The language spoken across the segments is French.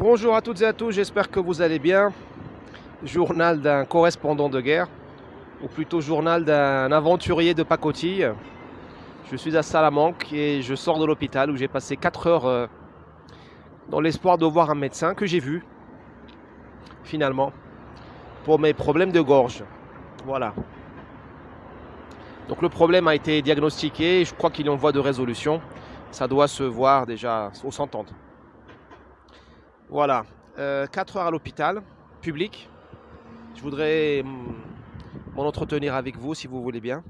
Bonjour à toutes et à tous, j'espère que vous allez bien. Journal d'un correspondant de guerre, ou plutôt journal d'un aventurier de pacotille. Je suis à Salamanque et je sors de l'hôpital où j'ai passé 4 heures euh, dans l'espoir de voir un médecin que j'ai vu, finalement, pour mes problèmes de gorge. Voilà. Donc le problème a été diagnostiqué, je crois qu'il est en voie de résolution. Ça doit se voir déjà, ou s'entendre. Voilà, 4 euh, heures à l'hôpital, public. Je voudrais mm, m'en entretenir avec vous si vous voulez bien.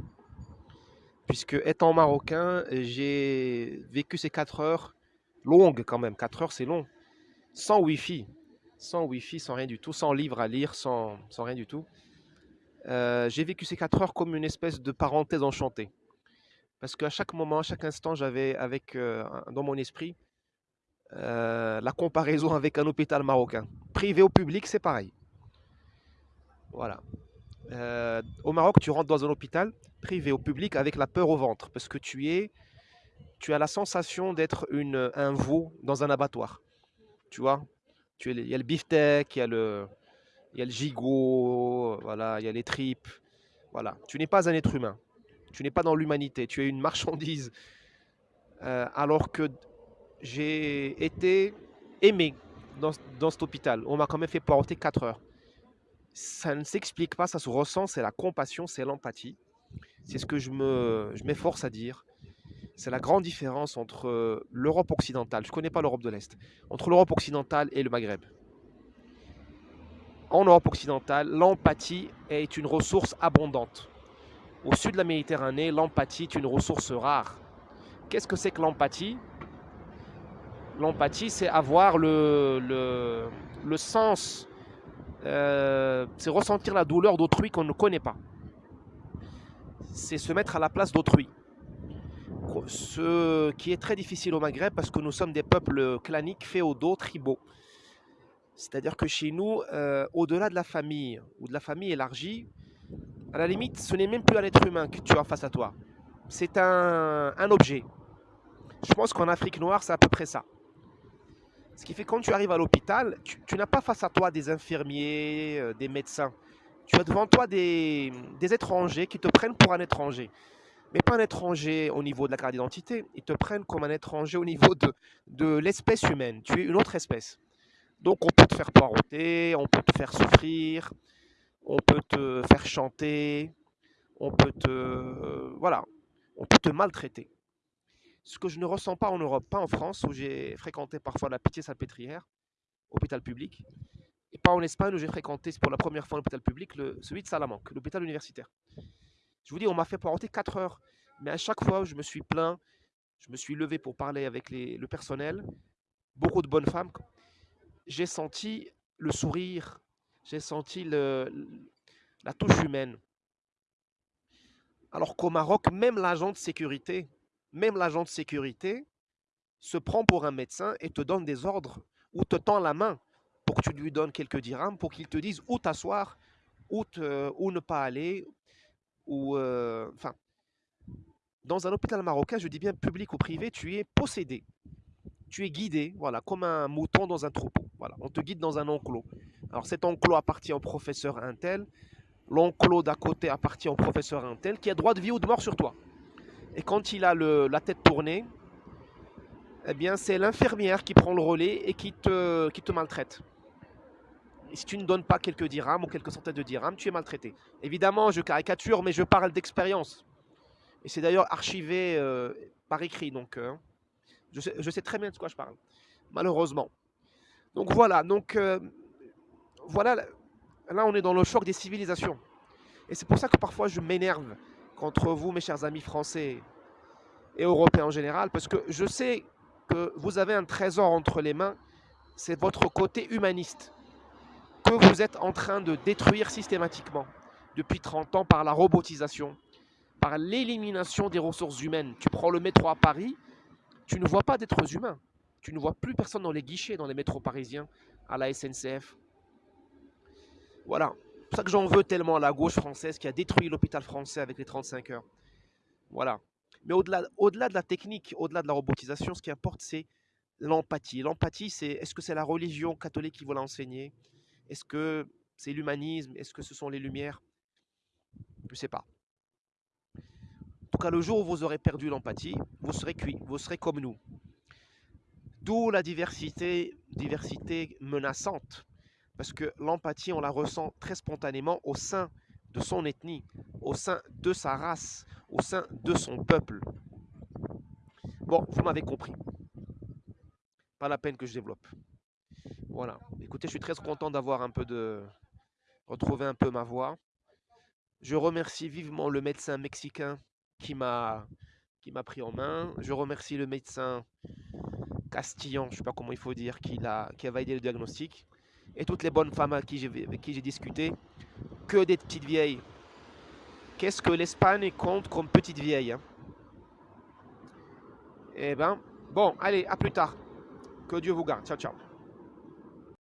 Puisque étant marocain, j'ai vécu ces 4 heures longues quand même. 4 heures c'est long. Sans wifi. Sans wifi, sans rien du tout. Sans livre à lire, sans, sans rien du tout. Euh, j'ai vécu ces 4 heures comme une espèce de parenthèse enchantée. Parce qu'à chaque moment, à chaque instant, j'avais avec euh, dans mon esprit euh, la comparaison avec un hôpital marocain. Privé ou public, c'est pareil. Voilà. Euh, au Maroc, tu rentres dans un hôpital privé ou public avec la peur au ventre parce que tu es, tu as la sensation d'être un veau dans un abattoir. Tu vois, tu il y a le beefsteak, il y a le, il y a le gigot, voilà, il y a les tripes. Voilà, tu n'es pas un être humain. Tu n'es pas dans l'humanité. Tu es une marchandise. Euh, alors que j'ai été aimé dans, dans, cet hôpital. On m'a quand même fait porter 4 heures. Ça ne s'explique pas, ça se ressent, c'est la compassion, c'est l'empathie. C'est ce que je m'efforce je à dire. C'est la grande différence entre l'Europe occidentale, je ne connais pas l'Europe de l'Est, entre l'Europe occidentale et le Maghreb. En Europe occidentale, l'empathie est une ressource abondante. Au sud de la Méditerranée, l'empathie est une ressource rare. Qu'est-ce que c'est que l'empathie? L'empathie, c'est avoir le, sens, euh, c'est ressentir la douleur d'autrui qu'on ne connaît pas. C'est se mettre à la place d'autrui. Ce qui est très difficile au Maghreb parce que nous sommes des peuples claniques, féodaux, tribaux. C'est-à-dire que chez nous, euh, au-delà de la famille ou de la famille élargie, à la limite, ce n'est même plus un être humain que tu as face à toi. C'est un objet. Je pense qu'en Afrique noire, c'est à peu près ça. Ce qui fait que quand tu arrives à l'hôpital, tu, n'as pas face à toi des infirmiers, euh, des médecins. Tu as devant toi des, étrangers qui te prennent pour un étranger. Mais pas un étranger au niveau de la carte d'identité. Ils te prennent comme un étranger au niveau de, l'espèce humaine. Tu es une autre espèce. Donc on peut te faire poireauter, on peut te faire souffrir, on peut te faire chanter, on peut te... Euh, voilà, on peut te maltraiter ce que je ne ressens pas en Europe, pas en France, où j'ai fréquenté parfois la Pitié-Salpêtrière, hôpital public, et pas en Espagne, où j'ai fréquenté pour la première fois l'hôpital public, celui de Salamanque, l'hôpital universitaire. Je vous dis, on m'a fait poireauter 4 heures, mais à chaque fois, je me suis plaint, je me suis levé pour parler avec le personnel, beaucoup de bonnes femmes. J'ai senti le sourire, j'ai senti la touche humaine. Alors qu'au Maroc, même l'agent de sécurité, même l'agent de sécurité se prend pour un médecin et te donne des ordres ou te tend la main pour que tu lui donnes quelques dirhams, pour qu'il te dise où t'asseoir, où, ne pas aller, euh, enfin, dans un hôpital marocain, je dis bien public ou privé, tu es possédé, tu es guidé, voilà, comme un mouton dans un troupeau. Voilà, on te guide dans un enclos. Alors cet enclos appartient au professeur Intel, l'enclos d'à côté appartient au professeur Intel, qui a droit de vie ou de mort sur toi. Et quand il a la tête tournée, eh bien, c'est l'infirmière qui prend le relais et qui te, qui te maltraite. Et si tu ne donnes pas quelques dirhams ou quelques centaines de dirhams, tu es maltraité. Évidemment, je caricature, mais je parle d'expérience. Et c'est d'ailleurs archivé euh, par écrit, donc euh, je, sais, très bien de quoi je parle, malheureusement. Donc voilà, donc euh, voilà, là on est dans le choc des civilisations. Et c'est pour ça que parfois je m'énerve contre vous, mes chers amis français et européens en général, parce que je sais que vous avez un trésor entre les mains, c'est votre côté humaniste, que vous êtes en train de détruire systématiquement depuis 30 ans par la robotisation, par l'élimination des ressources humaines. Tu prends le métro à Paris, tu ne vois pas d'êtres humains. Tu ne vois plus personne dans les guichets, dans les métros parisiens, à la SNCF. Voilà, pour ça que j'en veux tellement à la gauche française qui a détruit l'hôpital français avec les 35 heures. Voilà. Mais au-delà au -delà de la technique, au-delà de la robotisation, ce qui importe, c'est l'empathie. L'empathie, c'est est-ce que c'est la religion catholique qui vous l'a enseigné Est-ce que c'est l'humanisme? Est-ce que ce sont les Lumières? Je ne sais pas. En tout cas, le jour où vous aurez perdu l'empathie, vous serez cuit, vous serez comme nous. D'où la diversité, diversité menaçante. Parce que l'empathie, on la ressent très spontanément au sein de son ethnie, au sein de sa race, au sein de son peuple. Bon, vous m'avez compris. Pas la peine que je développe. Voilà. Écoutez, je suis très content d'avoir un peu de... retrouver un peu ma voix. Je remercie vivement le médecin mexicain qui m'a pris en main. Je remercie le médecin castillan, je ne sais pas comment il faut dire, qui a, qui a validé le diagnostic. Et toutes les bonnes femmes avec qui j'ai discuté. Que des petites vieilles. Qu'est-ce que l'Espagne compte comme petite vieille hein? Eh ben, bon, allez, à plus tard. Que Dieu vous garde. Ciao, ciao.